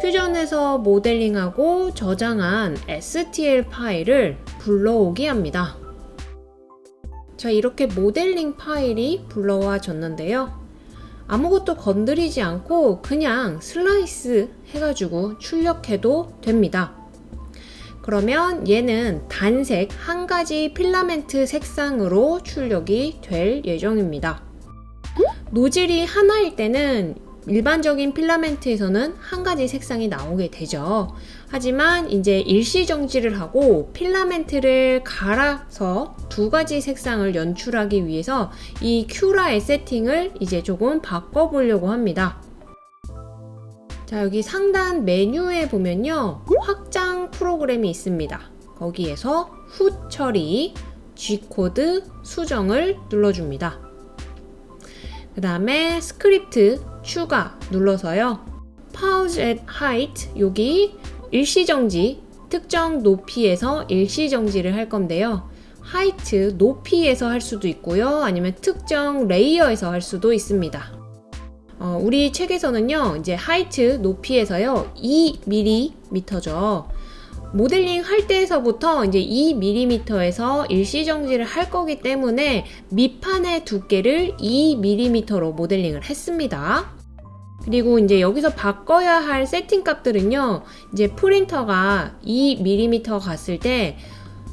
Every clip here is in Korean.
퓨전에서 모델링하고 저장한 STL 파일을 불러오기 합니다. 자, 이렇게 모델링 파일이 불러와졌는데요. 아무것도 건드리지 않고 그냥 슬라이스 해가지고 출력해도 됩니다. 그러면 얘는 단색 한 가지 필라멘트 색상으로 출력이 될 예정입니다. 노즐이 하나일 때는 일반적인 필라멘트에서는 한 가지 색상이 나오게 되죠. 하지만 이제 일시정지를 하고 필라멘트를 갈아서 두 가지 색상을 연출하기 위해서 이 큐라의 세팅을 이제 조금 바꿔보려고 합니다. 자 여기 상단 메뉴에 보면요 확장 프로그램이 있습니다 거기에서 후 처리 G코드 수정을 눌러줍니다 그 다음에 스크립트 추가 눌러서요 Pause at Height 여기 일시정지 특정 높이에서 일시정지를 할 건데요 height 높이에서 할 수도 있고요 아니면 특정 layer에서 할 수도 있습니다 어, 우리 책에서는요, 이제 height 높이에서요, 2mm죠. 모델링 할 때에서부터 이제 2mm에서 일시정지를 할 거기 때문에 밑판의 두께를 2mm로 모델링을 했습니다. 그리고 이제 여기서 바꿔야 할 세팅 값들은요, 이제 프린터가 2mm 갔을 때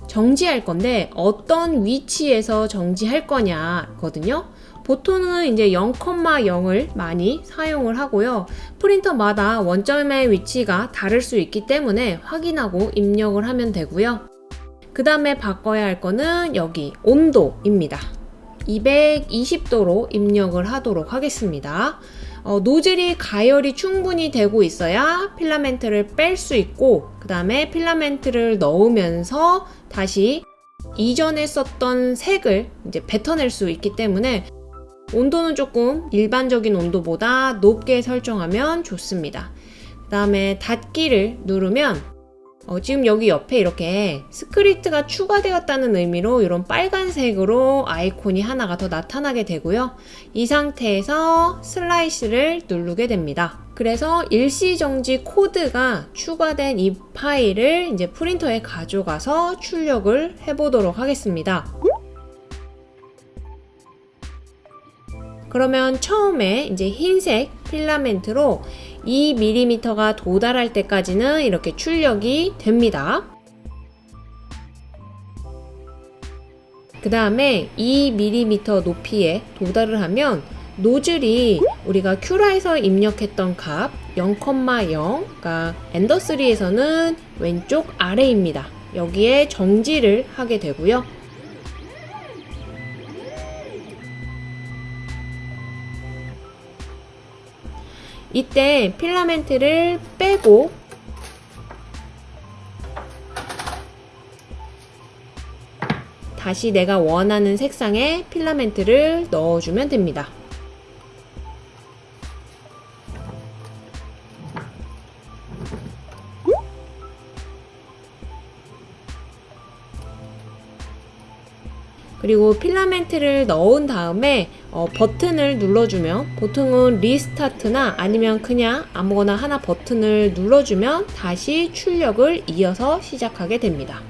정지할 건데 어떤 위치에서 정지할 거냐 거든요. 보통은 이제 0,0을 많이 사용을 하고요. 프린터마다 원점의 위치가 다를 수 있기 때문에 확인하고 입력을 하면 되고요. 그 다음에 바꿔야 할 거는 여기 온도입니다. 220도로 입력을 하도록 하겠습니다. 어, 노즐이 가열이 충분히 되고 있어야 필라멘트를 뺄 수 있고 그 다음에 필라멘트를 넣으면서 다시 이전에 썼던 색을 이제 뱉어낼 수 있기 때문에 온도는 조금 일반적인 온도보다 높게 설정하면 좋습니다. 그 다음에 닫기를 누르면 어, 지금 여기 옆에 이렇게 스크립트가 추가되었다는 의미로 이런 빨간색으로 아이콘이 하나가 더 나타나게 되고요. 이 상태에서 슬라이스를 누르게 됩니다. 그래서 일시정지 코드가 추가된 이 파일을 이제 프린터에 가져가서 출력을 해보도록 하겠습니다. 그러면 처음에 이제 흰색 필라멘트로 2mm가 도달할 때까지는 이렇게 출력이 됩니다. 그 다음에 2mm 높이에 도달을 하면 노즐이 우리가 큐라에서 입력했던 값 0,0, 그러니까 엔더3에서는 왼쪽 아래입니다. 여기에 정지를 하게 되고요. 이때 필라멘트를 빼고 다시 내가 원하는 색상의 필라멘트를 넣어주면 됩니다. 그리고 필라멘트를 넣은 다음에 어, 버튼을 눌러주면 보통은 restart나 아니면 그냥 아무거나 하나 버튼을 눌러주면 다시 출력을 이어서 시작하게 됩니다.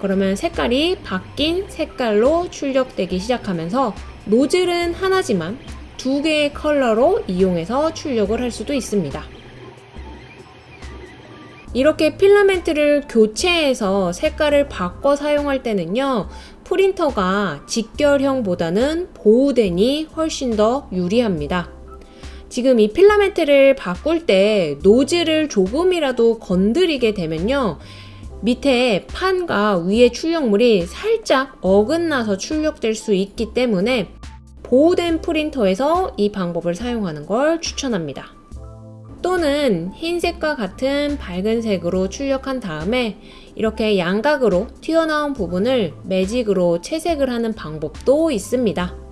그러면 색깔이 바뀐 색깔로 출력되기 시작하면서 노즐은 하나지만 두 개의 컬러로 이용해서 출력을 할 수도 있습니다. 이렇게 필라멘트를 교체해서 색깔을 바꿔 사용할 때는요 프린터가 직결형보다는 보호den이 훨씬 더 유리합니다. 지금 이 필라멘트를 바꿀 때 노즐을 조금이라도 건드리게 되면요 밑에 판과 위에 출력물이 살짝 어긋나서 출력될 수 있기 때문에 보호된 프린터에서 이 방법을 사용하는 걸 추천합니다 또는 흰색과 같은 밝은 색으로 출력한 다음에 이렇게 양각으로 튀어나온 부분을 매직으로 채색을 하는 방법도 있습니다.